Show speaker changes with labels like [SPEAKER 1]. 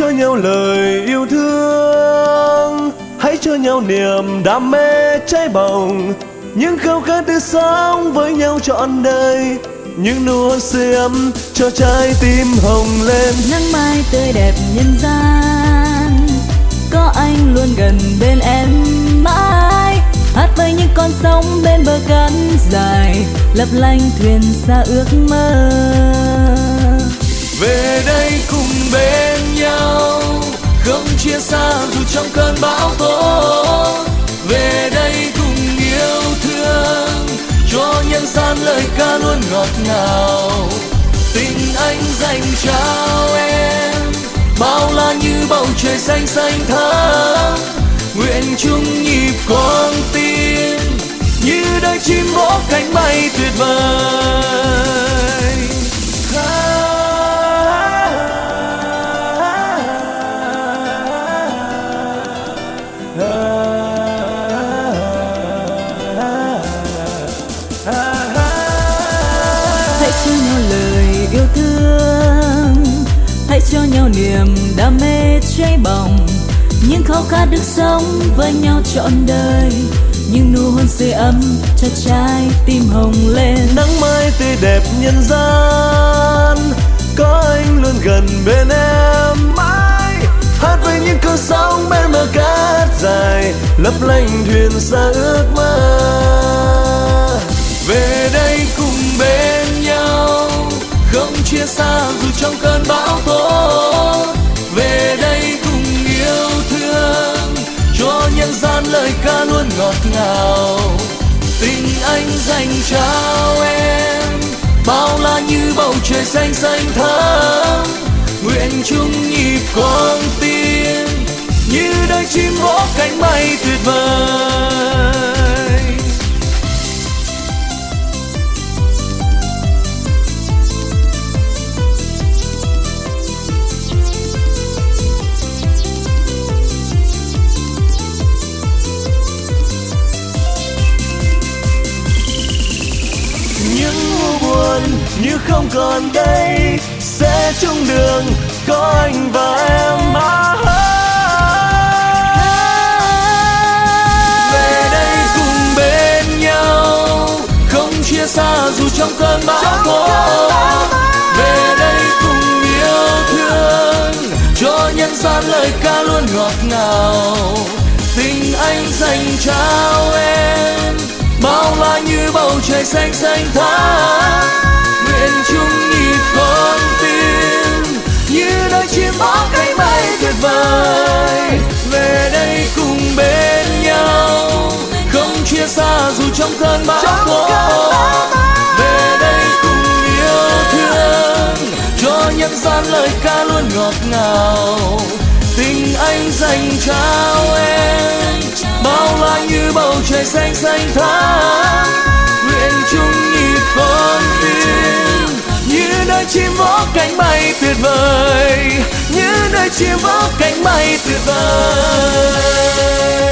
[SPEAKER 1] cho nhau lời yêu thương. Hãy cho nhau niềm đam mê cháy bỏng những khao khát tươi sống với nhau trọn đời. Những nụ hôn xiêm cho trái tim hồng lên.
[SPEAKER 2] Nắng mai tươi đẹp nhân gian. Có anh luôn gần bên em mãi. Hát với những con sóng bên bờ cát dài. Lấp lánh thuyền xa ước mơ.
[SPEAKER 1] Trong cơn bão tố. Về đây cùng yêu thương, cho nhân gian lời ca luôn ngọt ngào. Tình anh dành trao em, bao la như bầu trời xanh xanh thắm. Nguyện chung nhịp con tim, như đôi chim vỗ cánh bay tuyệt vời.
[SPEAKER 2] Yêu thương. Hãy cho nhau niềm đam mê cháy bỏng. Những khao khát được sống với nhau trọn đời. Những nụ hôn sưởi ấm cho trái tim hồng lên.
[SPEAKER 1] Nắng mai tươi đẹp nhân gian, có anh luôn gần bên em. Mãi hát với những cơn sóng bên bờ cát dài, lấp lánh thuyền xa ước mơ. Về đây cùng bên xa dù trong cơn bão tố, về đây cùng yêu thương cho nhân gian lời ca luôn ngọt ngào. Tình anh dành trao em, bao la như bầu trời xanh xanh thắm. Nguyện chung nhịp con tim như đôi chim vỗ cánh bay tuyệt vời. Như không còn đây sẽ chung đường có anh và em mà về đây cùng bên nhau không chia xa dù trong cơn bão tố. Về đây cùng yêu thương cho nhân gian lời ca luôn ngọt ngào. Tình anh dành trao em bao la như bầu trời xanh xanh thắm nguyện chung nhịp con tim. Như đôi chim bó cánh bay tuyệt vời. Về đây cùng bên nhau. Không chia xa dù trong cơn bão tố về đây cùng yêu thương. Cho nhân gian lời ca luôn ngọt ngào. Tình anh dành trao em. Bao la như bầu trời xanh xanh thắm Nơi chim vỗ cánh bay tuyệt vời, như nơi chim vỗ cánh bay tuyệt vời.